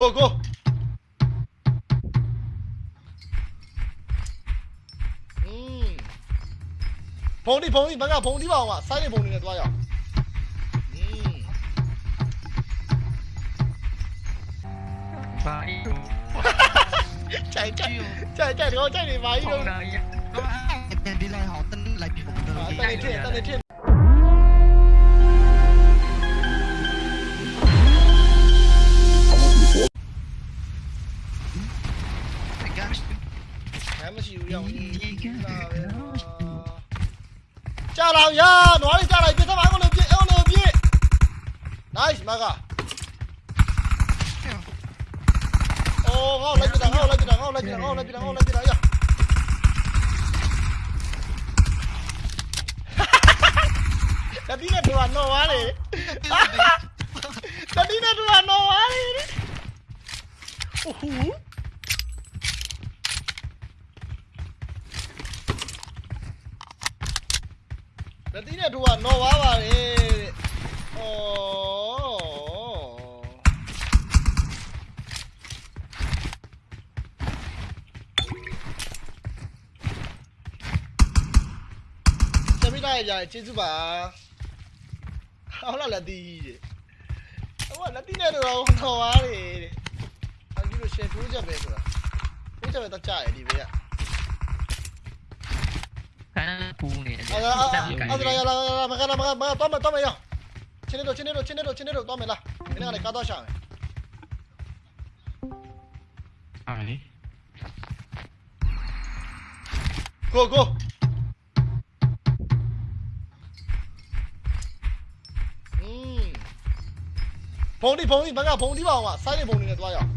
Go go. Ừm. Phóng đi, phóng đi, bắn cả phóng đi vào mà, sai đi phóng đi là tôi rồi. ဘာကြီးကြိုက်ကြိုက်ကြိုက်ကြိုက်တော့ကြိုက်နေပါကြီးတော့ဒီလိုက်ဟောတန်းလိုက်ပြီပေါ့တန်းထည့်တန်းထည့် 下老爷，哪里下来？别他妈我牛逼，我牛逼！哪里那个？哦，好，来几张，好，来几张，好，来几张，好，来几张，好，来几张呀！Tadinya dua no wale. Tadinya dua no wale. Uhuh. နဲ့တော့နော်ဝါလေတတိနဲ့တော့နော်ဝါလေအိုးဟူတတိနဲ့တို့ကနော်ဝါပါလေတဲ့ဩတမိလိုက်ကြကျေးဇူးပါဟောလာလက်တီးတဲ့ဟိုကလက်တီးနဲ့တို့တော့နော်ဝါလေတဲ့အခုလိုရှယ်ထိုးချက်ပဲဆိုတာထိုးချက်ပဲတော့ကြားရဒီဘေးက Adra, ya la, ya la, me gana, me gana, toma, toma yo. Chinero, chinero, chinero, chinero, tómela. Viene a la cada llave. A ver. Go, go. Mmm. ပုံဒီပုံဒီဘက်ကပုံဒီပါအောင်ကစိုင်းနေပုံနေနဲ့သွားရအောင်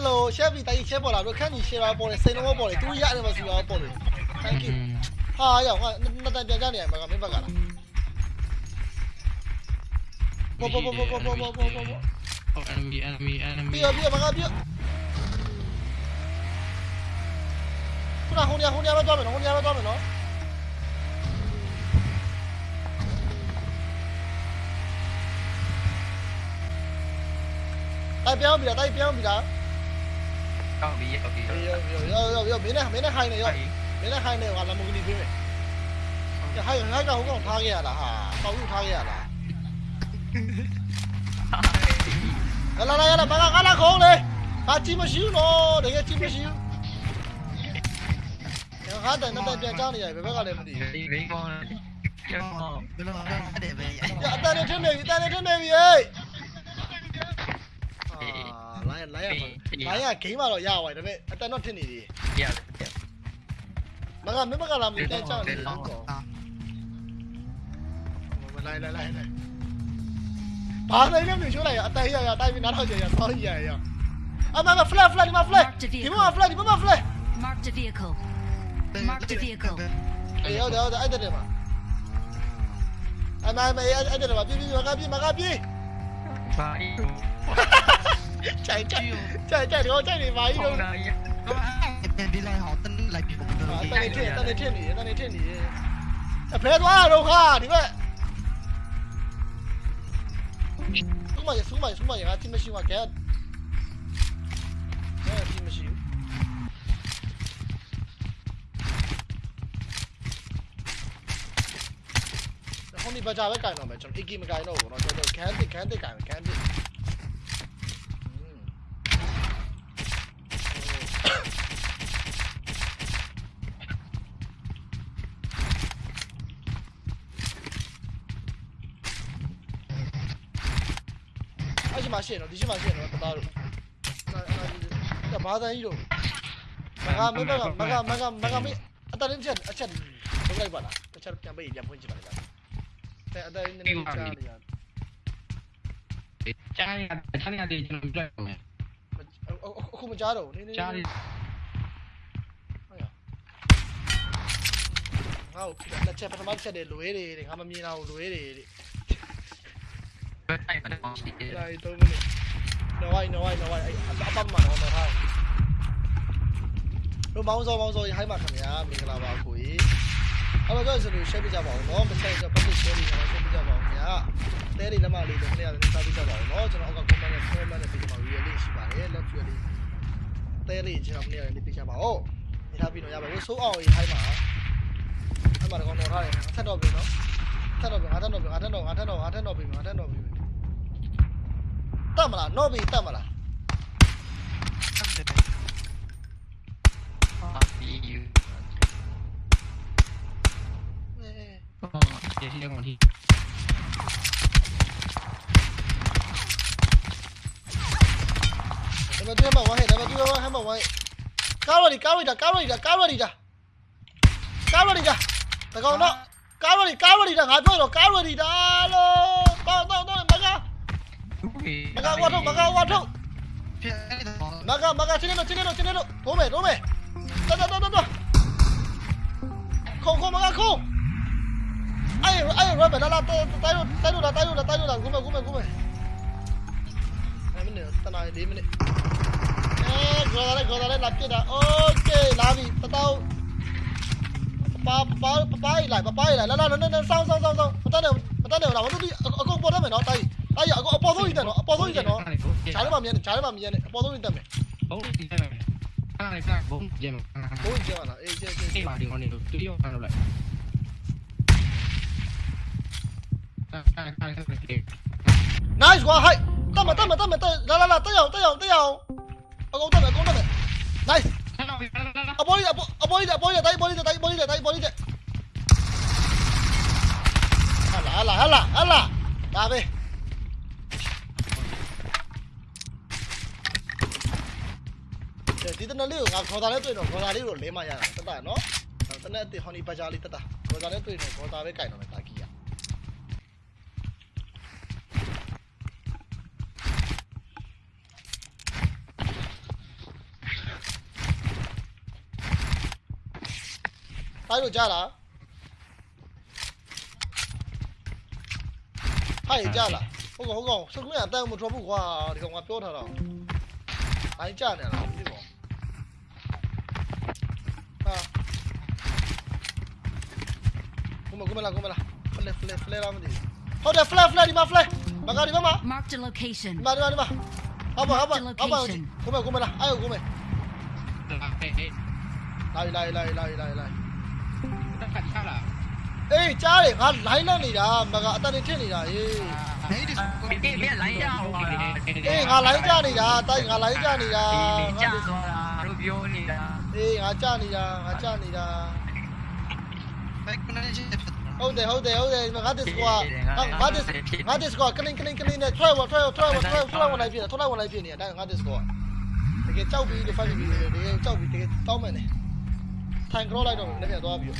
Hello ရှက်ပြီတိုင်ရှက်ပေါ်လာတို့ခန့်ညီရှယ်ပါပေါ်လေစိတ်လုံးပေါ်လေသူရတယ်မဆိုတော့ပေါ်လေ Thank you ဟာရောက်ငါနှစ်တန်ပြန်ကြနေရမှာကမင်းဘက်ကလားပေါ်ပေါ်ပေါ်ပေါ်ပေါ်ပေါ်ပေါ်ပေါ်ပေါ် Oh enemy enemy enemy ပြပြမကပြခုနဟိုနေဟိုနေမသွားမယ်နော်ဟိုနေမသွားမယ်နော်တိုက်ပြောင်းပြီလားတိုက်ပြောင်းပြီလား ကောက်ပြီးရောက်ပြီးရောရောရောရောမင်းနဲ့မင်းနဲ့ဟိုင်းနေရောမင်းနဲ့ဟိုင်းနေကလမဂီနီပေးမယ်ဟိုင်းဟိုင်းကဟိုကောင်ထားခဲ့ရလားဟာပေါက်ယူထားခဲ့ရလားလာလာလာလာမကကလာခေါင်းလေဟာကြည့်မရှိဘူးနော်တကယ်ကြည့်မရှိဘူးငါတဲ့နဲ့ပြန်ကြောင်းနေရဘယ်ဘက်ကလည်းမသိဘူးဒီလေးကောင်းကျောင်း Bên đó để về ရအတန်နဲ့ထင်းနေပြီအတန်နဲ့ထင်းနေပြီဟေး 900 900ပါ900ဂိမ်းမှာတော့ရပါတယ်ဒါပေမဲ့အတန်တော့ထင်နေသေးတယ်ရတယ်မကမင်းမကလာမင်းတန်းချောင်းနေလို့ကောလိုက်လိုက်လိုက်လိုက်ဘာလဲလဲမင်းချိုးလိုက်ရအတိုင်ရရတိုင်ပြီးနားထောင်ကြရဆောင်းရရအမမ flat flat ဒီမှာ flat ဒီမှာ flat ဒီမှာ flat mark the vehicle mark the vehicle အေးဟောတော့အဲ့တဲ့မှာအမမအဲ့တဲ့မှာပြပြမကပြမကပြဘာ ใช่ใช่ใช่ใช่เดี๋ยวใช่หนีมาอีกแล้ว เป็นพี่ลอยหอตั้งหลายปีผมเดิน啊，带你骗，带你骗你，带你骗你。哎，别抓着哈，你们。xuống mà xuống mà xuống mà giờ team machine mà kẹt đó là team machine không đi bao giờ với cái nào mà trong cái game cái nào nó cho tôi kẹt đi kẹt đi cái kẹt đi ဒီမှာရှင်းတော့ဒီရှိမှာရှင်းတော့တသားတို့အဲ့ဘာသာကြီးတို့မကမကမကမကမကမအတရင်ချက်အချက်ထုတ်လိုက်ပါလားတစ်ချက်ပြန်ပေးပြန်ဖွင့်ကြည့်ပါလားแต่အတရင်နည်းနည်းချားနေရကြားရကြားရတယ်ကျွန်တော်ပြတ်မယ်အခုမကြားတော့ဘူးနည်းနည်းကြားရဟုတ်ရငါ့ကိုလက်ချက်ပထမချက်တွေလွဲတယ်တဲ့ငါမမြင်တာကိုလွဲတယ်တဲ့ ဘယ်တိုင်းမှာတော့ရှိတယ်ဒါ3မိနစ်နော်ဝိုင်းနော်ဝိုင်းနော်ဝိုင်းအပပမှာနော်နော်ဟာတို့မောင်းစောမောင်းစောဟိုင်းပါခင်ဗျာမင်္ဂလာပါကိုကြီးအဲ့တော့ကျွန်တော် share ပြကြပါအောင်နော်မဆိုင်ဆို public share တွေကျွန်တော် share ပြကြပါအောင်ခင်ဗျာတဲတွေလက်မလေးတွေခင်ဗျာလည်းစားပြကြပါအောင်နော်ကျွန်တော်အောက်က comment နဲ့ comment နဲ့ပေးကြပါ real link ရှိပါတယ် left real link တဲတွေကျွန်တော်မနေ့ကလည်းပေးကြပါအောင်နေထားပြီးတော့ရပါဘူးဆိုးအောင်ဟိုင်းပါအဲ့မှာတော့တော့ထားတယ်အထက်တော့ပြီနော်ထက်တော့ပြီငါထက်တော့ပြီငါထက်တော့ငါထက်တော့ငါထက်တော့ပြီငါထက်တော့ပြီ တတ်မလားတော့ပြီတတ်မလားဟာဒီယူအေးတော့ဒီစီကောင်တီဒါပေမဲ့ဒီမှာဝိုင်းဟဲ့ဒါပေမဲ့ဒီမှာဝိုင်းဟဲ့မှာဝိုင်းကားရဒီကားရဒီကားရဒီကားရဒီကားရဒီကာတကောင်တော့ကားရဒီကားရဒီငါပြောတော့ကားရဒီဒါလို့တော့တော့ 막아 와줘 막아 와줘 막아 막아 지내로 지내로 지내로 도메 도메 나나나나나 콩콩 막아 콩 아이 아이 라베 나나 따이로 따이로다 따이로다 따이로다 구메 구메 구메 아미네 따나 디미네 에 고다레 고다레 납게다 오케이 라비 따따오 ba ba ba lại ba ba lại la la nó nó sao sao sao sao bắt đầu bắt đầu là nó đi ở con bò đó mày nó tay င်းဆောင်းဆောင်းဆောင်းမတတ်တယ်မတတ်တယ်လာမတူဒီအကုန်ပေါ်တတ်မယ်နော်တိုင်တိုင်အကုန်အပေါ်ဆုံးကြီးတယ်နော်အပေါ်ဆုံးကြီးတယ်နော်ဈာထဲမှာမြင်တယ်ဈာထဲမှာမြင်တယ်အပေါ်ဆုံးကြီးတက်မယ်ဘုံဒီတယ်မယ်အဲ့ဒါကဘုံဂျမ်ဘိုးကြီးကျလာအေးကျကျဒီမှာဒီကောင်နေလို့တူရောခံလို့လိုက်အဲ့အဲ့အဲ့ nice ကွာဟိုက်တက်မတက်မတက်မတက်လာလာလာတက်အောင်တက်အောင်တက်အောင်အကုန်တက်မယ်အကုန်တက်မယ် nice ဟဲ့နော်လာလာလာအပေါ်ကြီးအပေါ်ကြီးအပေါ်ကြီးတိုင်းပေါ်ကြီးတိုင်းပေါ်ကြီးတိုင်းပေါ်ကြီးဟာလာလာဟာလာဟာလာဒါပဲ ဒီတနလေးကိုငါခေါ်တာလေးတွေ့တော့ခေါ်တာလေးကိုလဲမရတာတက်တာနော်တနက်အစ်ဟော်နီပဂျာလေးတက်တာခေါ်တာလေးတွေ့တော့ခေါ်တာပဲကြိုင်တော့မယ်တာကီးရတိုင်းလို့ကြားလားဟိုက်ကြားလားဟုတ်ကောဟုတ်ကောစကွင်းအတန်းမထွက်ဘူးကွာဒီကောင်ကပြောထားတော့တိုင်းကြားနေလားဒီကောင်ဟာကု မကုမလာကုမလာဖလက်ဖလက်ဖလက်လာမသိဟုတ်တယ်ဖလက်ဖလက်ဒီမှာဖလက်မကဒီမှာ Marked a location. ဒီမှာဒီမှာဒီမှာဟုတ်ပါဟုတ်ပါဟုတ်ပါကုမကုမလာအဲ့ကုမဟဲ့ဟဲ့လာလာလာလာလာလာတက်ခါချလာအေးကြားတယ်ငါလိုင်းလောက်နေတာမကအတန်နေထစ်နေတာဟေးနေဒီဒီဒီလေးလိုင်းရအောင်ပါအေးငါလိုင်းကြနေတာတိုက်ငါလိုင်းကြနေတာဒီကြာသွားတာတို့ပြောနေတာအေးငါကြနေတာငါကြနေတာဘက်ကနေချစ်ဖြစ် ဟုတ်တယ်ဟုတ်တယ်ဟုတ်တယ်ငါဒစ်ကွာငါဒစ်ငါဒစ်ကွာကလင်းကလင်းကလင်းနဲ့ထွက်ဝထွက်ထွက်ထွက်ထွက်ဝင်လိုက်ပြတယ်ထွက်လိုက်ဝင်လိုက်ပြနေတာငါဒစ်ကွာတကယ်ကြောက်ပြီးလို့ဖိုက်ပြီးတကယ်ကြောက်ပြီးတကယ်တောင်းမယ်နေထိုင်ကြောလိုက်တော့လည်းပြန်သွားပြီး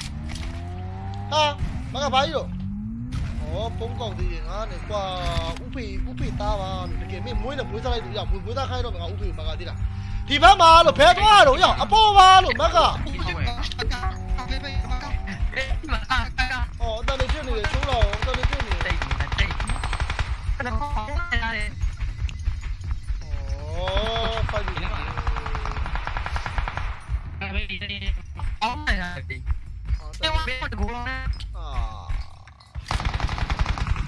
ဟာမကဘာကြီးတော့ဩပုံကောက်သေးတယ်ငါနဲ့ကွာဥဖေဥဖေသားပါတကယ်မင်းမွေးနဲ့မွေးစားလိုက်လို့ရမွေးမွေးသားခိုင်းတော့ငါဥဖေမကသေးလားဒီဘက်မှာလို့ဖဲသွားတော့ရအပေါ်ပါလို့မကဘေးဘေးမကောအေးမာကာ Ồ, coi gì nữa bạn Cái gì đi này là gì Nhưng mà biết mà được luôn á Ờ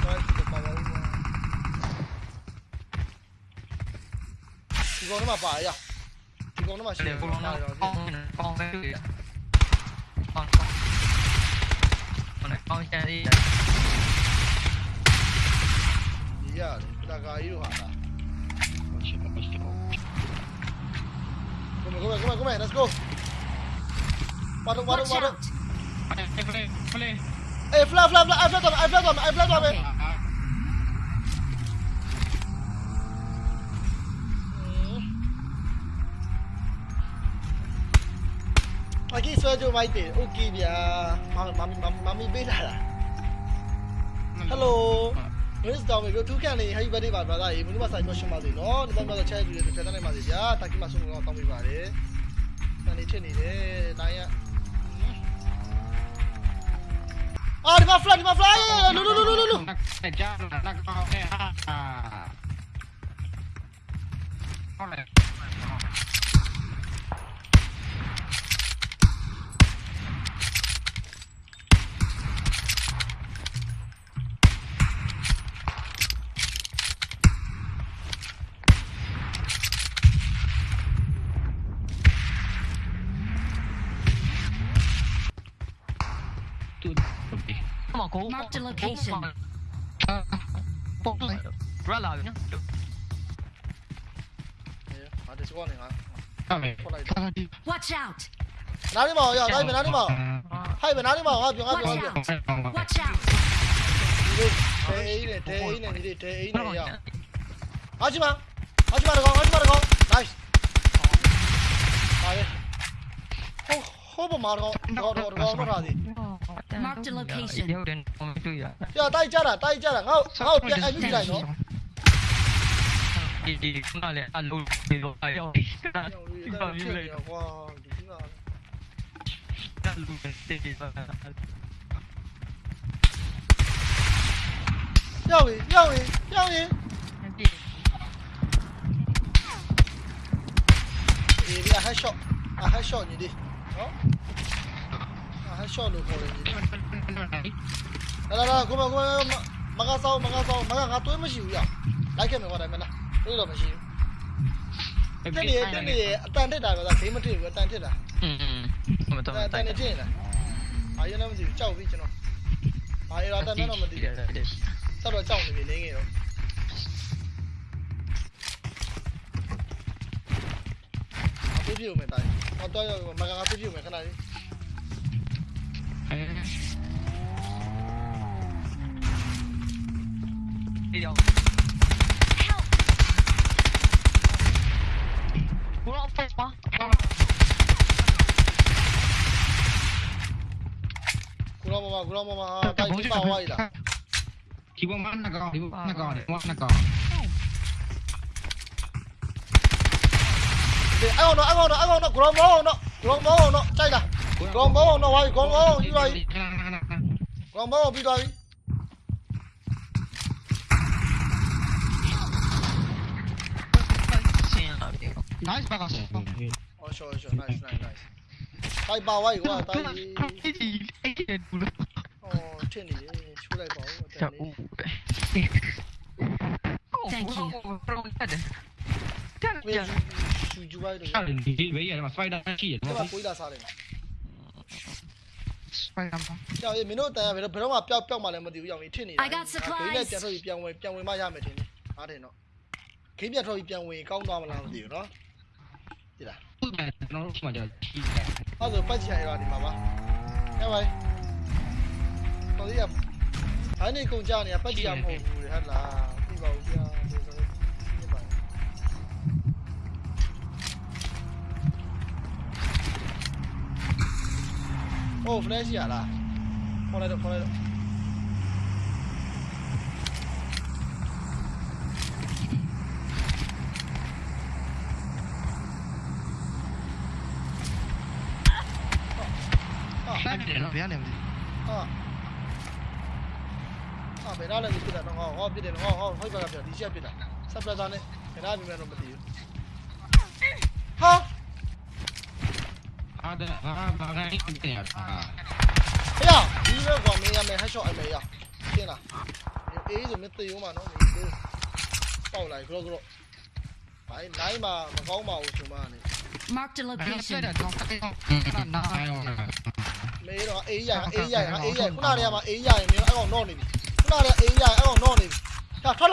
Tôi được bao lâu nó mà phải à Chỉ nó. Mà chỉ còn Con con cái gì Con con Con này con ကူကောင်လုံးတော့နဲ့ပေါင်းပေါင်းပဲရပေါင်းပေါင်းချန်လေးဒီရတယ်တကာကြီးတို့ဟာလားကိုမကိုမကိုမကိုမ let's go ပါတော့ပါတော့ Watch ပါတော့ out! ဖလေဖလေအေး flat flat flat I flat တော့ I flat တော့ I flat တော့ပဲအကြီးဆွဲကြိုမိုက်တယ် okay ဗျာမမမမမီပေးလာတာ hello Noise down လို့2 can လေး Happy birthday ပါ brother ရေမင်းတို့ပါဆိုင်တော့ရှင်းပါစေနော်ဒီမှာကတော့ channel တွေတစ်ဖက်တိုင်းပါစေဗျာ Thank you မဆုံးတော့တောင်းပေးပါတယ်။တန်နေချစ်နေတယ်တိုင်းရအော်ဒီမှာ fly ဒီမှာ fly လူလူလူလူလူကြာနာကောင်းနေဟာဟုတ်တယ် ဖောက်လိုက်ခါဒီ Watch out! နားလေးမအောင်ရတိုင်းမနားလေးမအောင်ဟိုက်မနားလေးမအောင်ငါပြောငါပြောငါပြော Watch out! ဒီလိုတဲအိနဲ့တဲအိနဲ့ဒီလေးတဲအိနဲ့ရအောင်ဟာချီမဟာချီမတကောင်ဟာချီမတကောင် nice ဟာလေဟိုဟိုဘမာတော့တော့တော့တော့တော့ထားသ ည် Mark the location. ရုပ်တယ်ပုံတွေ့ရပြတိုက်ကြတာတိုက်ကြတာငါ့ငါ့ပြန်အဲ့ပြီးလိုက်နော်ဒီဒီခုနလည်းအလုံးပြီးတော့အရောက်ဒီကနေ့ဒီတော့ဖြစ်နေကွာဒီကတလူပဲတေးပြီးပါရောက်ပြီရောက်ပြီရောက်ပြီအေးပြ headshot အ headshot ညီလေးနော်အ headshot လို့ခေါ်တယ်ညီလေးလာလာလာကိုမကိုမကဆောင်းမကဆောင်းမကငါတွေးမရှိဘူးရလိုက်ခဲ့မယ်ကွာဒါမှမလားတွေးတော့မရှိဘူးတက်နေတက်နေအတန်တက်တာကဂိမ်းမထစ်ဘူးအတန်တက်တာอืมမတော်အတန်နေထစ်နေတာအာရလည်းမသိဘူးကြောက်ပြီကျွန်တော်ဘာရတာတန်တော့မသိဘူးဆက်တော့ကြောက်နေပြီနေငယ်တော့အပြည့်ပြည့်မယ်တိုင်းဟောတော့မကငါပြည့်ပြည့်မယ်ခဏလေးဒီရောက် Help! ဘောဖက်ပါကူရောမမကူရောမမဟာတိုက်ပြီးပါဝိုင်းလာဒီဘမနကောင်ဒီဘနကောင်ဒီဘနကောင်ဒီအဲ့အောင်တော့အဲ့အောင်တော့အဲ့အောင်တော့ကူရောမောအောင်တော့ ကူရောမောအောင်တော့ကြိုက်လားကူရောမောအောင်တော့ဝိုင်းကူရောမောအောင်ယူလိုက်ကူရောမောအောင်ပြီးသွားပြီဆင်းလာပြီ nice ဘာကဆောအော်ရှောရှော nice nice nice တိုက်ပါဝိုင်းကွာတိုက်အဲ့ဒီအဲ့ဒီဘူးအော်ထင်နေချိုးလိုက်ပါဦးအတချန်ူလေး Thank you. တက်ဝေရဂျူဂျူဝိုင်းတော့အဲ့ဒီဘေးရမှာစ ပိုက်ဒါရှိတယ်ဒီနော်မှာကိုးလာစားတယ်စပိုင်ကမ်ပါကြောက်ရေမင်းတို့တန်ရဘယ်တော့ဘယ်တော့မှပျောက်ပျောက်မှလည်းမသိဘူးရောက်ရင်ထင်နေတာ I got supplies. ဂိမ်းနဲ့ပြန်ထွက်ပြီးပြန်ဝင်ပြန်ဝင်မှရမယ်ထင်တယ်အားတယ်နော်ဂိမ်းပြန်ထွက်ပြီးပြန်ဝင်ကောင်းသွားမလားမသိဘူးနော်ဒီလားကျွန်တော်တို့မှကြာကြီးအဲ့ဒါပတ်ချင်ရတာဒီမှာပါဟဲ့ဘိုင်တော်ရဘိုင်းနေကုန်ကြနေပတ်ချင်ရမဟုတ်ဘူးဟဲ့လားပြပါဦးဗျာဒီဆိုပြပါ အိုး flash ရလားခေါ်လိုက်တော့ခေါ်လိုက်တော့လိုက်တယ်နော်ဗျာနေမသိဟာဟာဘယ်တော့လဲပြစ်တာတော့ဟောဟောပြစ်တယ်ဟောဟောဟိုဘက်ကပြဒီချက်ပြစ်တာဆက်ပြတာနဲ့ဘယ်တော့ပြမယ်တော့မသိဘူးဟာ အားဒါဟာဘာကအိတ်တင်ရတာဟေးဒီဘက်ကောင်မင်းရမယ်ဟက်ရှော့အမေရရှင်းလားအေးဆိုမသိဘူးမနော်မင်းတို့ပေါက်လိုက်ကြောကြောဘိုင်းနိုင်မှာမကောင်းပါဘူးဆိုမှနေ Mark the ဘယ်ဆက် location. တယ်တော့တက်တော့နာအားရောမေးတော့အေးရအေးရအေးရခုနတည်းကမှအေးရရင်မင်းအဲ့ကောင်တော့နေပြီခုနတည်းအေးရအဲ့ကောင်တော့နေပြီဟာထွက်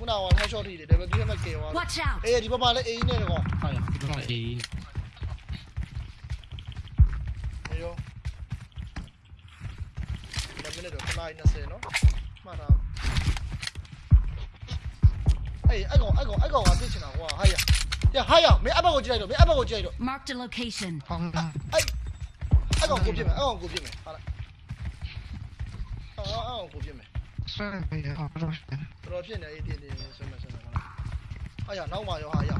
ခုနကဟက်ရှော့ထိတယ်ဒါပေမဲ့ဒီမှာကေသွား Watch out! အေးဒီဘက်မှာလည်းအေးနဲ့ကောင်ဟာဒီတော့အေးအေးရောဒါမင်းတို့ခဏ20နော်မှတ်တာအေးအဲ့ကောင်အဲ့ကောင်အဲ့ကောင်ကပြစ်ချင်တာကွာဟာရရဟာရမင်းအဘက်ကိုကြည့်လိုက်တော့မင်းအဘက်ကိုကြည့်လိုက်တော့ Mark the location. ဟောင်းလာအဲ့အဲ့ကောင်ကိုပြစ်မယ်အဲ့ကောင်ကိုပြစ်မယ်ဟာလားအော်အဲ့ကောင်ကိုပြစ်မယ် ဆွဲပဲဟောတော့တော်တော်ဖြစ်နေအေးတင်းတင်းဆွမ်းမယ်ဆွမ်းမယ်ဟာဟာရနောက်မှရောဟာရ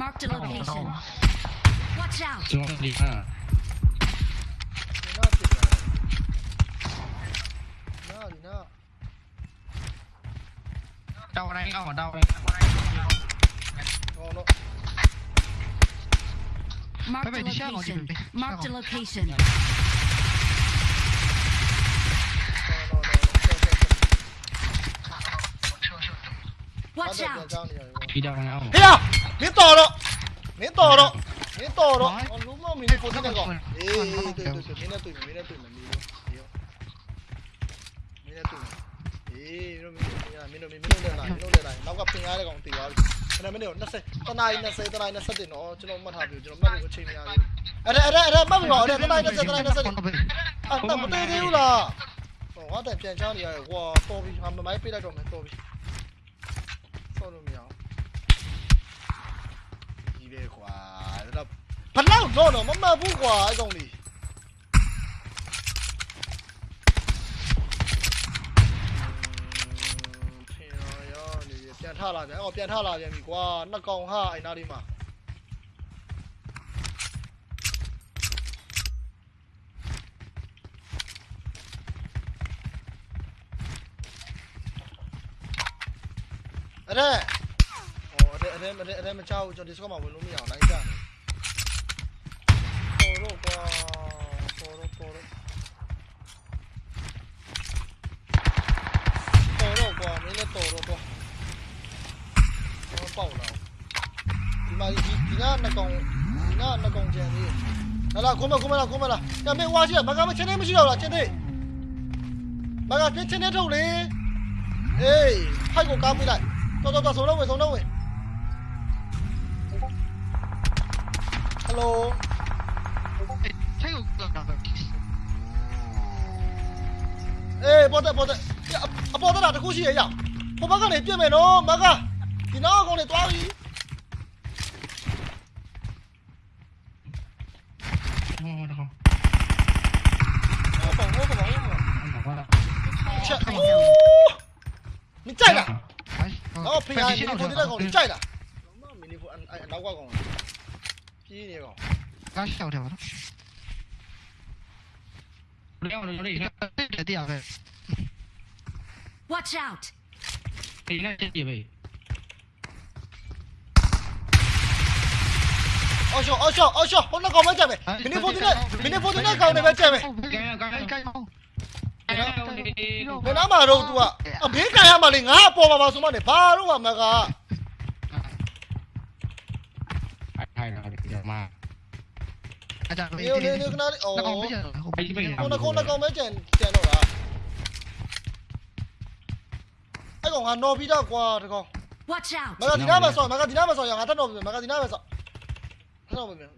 Mark the location. Watch out! ကျွန်တော်ဒီဟာဒီနာဖြစ်တာနာဒီနာ တောင်းတိုင်းအောင်တောင်းတိုင်း ဟောတော့ Mark the Bebe, di siya ako, location. di- di- Mark the siya location. တော်တော်တော်ပြန်ချောင်းနေရတယ်ကွာဒီတော့အောင်ဟေးမင်းတော်တော့မင်းတော်တော့မင်းတော်တော့လူမမင်းဖိုတင်ကောအေးတွေ့တွေ့တွေ့ မင်းတို့မင်းတို့မင်းတို့လည်းလာမင်းတို့လည်းလာနောက်ကဖင်ရတဲ့ကောင်တည်သွားပြီခဏမင်းတို့20တနားရီ20တနားရီ20တင်တော့ကျွန်တော်မှတ်ထားပြီကျွန်တော်မှတ်လို့အချိန်မရဘူးအဲ့ဒါအဲ့ဒါအဲ့ဒါမှတ်ပြီပါအဲ့ဒါတနားရီ20တနားရီ20အဲ့တော့မတည်သေးဘူးလားဟောငါတန်ပြန်ချနေရတယ်ကွာတော်ပြီဟာမမိုင်းပေးလိုက်တော့မယ်တော်ပြီဆော့လို့မရအောင်ကြီးလေကွာဒါတော့ဘလောက်တော့တော့မမှတ်ဘူးကွာအဲ့ကောင်လေး ထားလာပြန်အော်ပြန်ထားလာပြန်ပြီကွာနှစ်ကောင်ဟာအဲ့နားလေးမှာအဲ့ဒါဟိုအဲ့ဒါအဲ့ဒါအဲ့ဒါမချဘူးကျွန်တော် Discord မှာဝင်လို့မရအောင်လိုက်ကြတယ်ပေါ်တော့ကွာပေါ်တော့ပေါ်တော့ပေါ်တော့ကွာမင်းလည်းတော်တော့ 爆了。你妈，你你那那工，你那那工钱的，来了，过门过门了，过门了，要没挖进来，把哥们前面没去掉了，前天，马哥，别前天偷的，哎，还给我干回来，走走走，走那位，走那位。Hello。哎，包子包子，呀，包子哪的呼吸也要，我马个你变没咯，马哥。你哪个来抓鱼？好好的好。哦，你在的，然后平安，你昨天在搞，你在的。那明天不按按老挂工了，屁你个！刚下了。不要？两万多的，这这地啊！Watch out！应该这地位。 အော်ရှော့အော်ရှော့အော်ရှော့ဟိုနောက်ကောင်မကြက်ပဲမင်းဖိုးတင်နဲ့မင်းဖိုးတင်နဲ့ကောင်နေပဲကြက်ပဲကဲကဲကဲကောင်ဘယ်နာမှာတော့ तू อ่ะအဘေးကန်ရမှာလေငါအပေါ်မှာပါဆိုမှနေဘာတော့မှမကထိုင်တော့ဒီမှာအကြမ်းလေးလေးလေးကနာအော်ခုနကောင်ကောင်မဲကြံကြံတော့လားအဲ့ကောင်ငါနော်ပြီးတော့ကွာတကောင် Watch out မကဒီနားမှာဆော့မကဒီနားမှာဆော့ရငါတက်တော့ပြီမကဒီနားမှာဆော့ ဆက်တော့ပြင်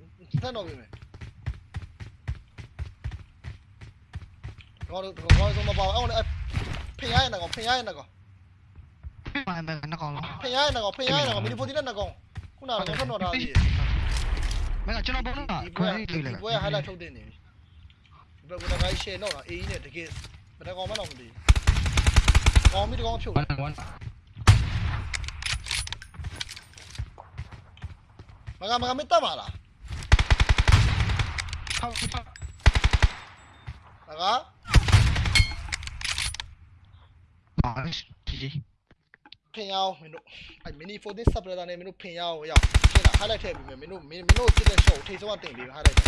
ဆက်တော့ပြင်မယ်ကောတော့ကောတော့မပါအောင်လေဖင်ရရနေကောဖင်ရရနေကောမှန်တယ်နှကောင်လားဖင်ရရနေကောဖင်ရရနေကောမီနီဖိုတီနဲ့နှကောင်ခုနကတော့ဆက်တော့ထားပြီမင်းကကျွန်တော်ဘောနာခွဲလေးလေဘွဲဟာလာထုတ်တင်နေပြီဘယ်ကတော့ share တော့အေးကြီးနဲ့တကယ်မတကောင်မတော့မသိဘူးကောင်းပြီတကောင်ဖြုတ် မကမကမင်းတက်ပါလားမကဘာလဲဖင်ရအောင်မင်းတို့အဲ mini for this supplier နဲ့မင်းတို့ဖင်ရအောင်ရောက်ရှင်းလား highlight ထည့်ပြီးမယ်မင်းတို့မင်းတို့စစ်တဲ့ shot ကိုထိပ်ဆုံးကတင်ပြီး highlight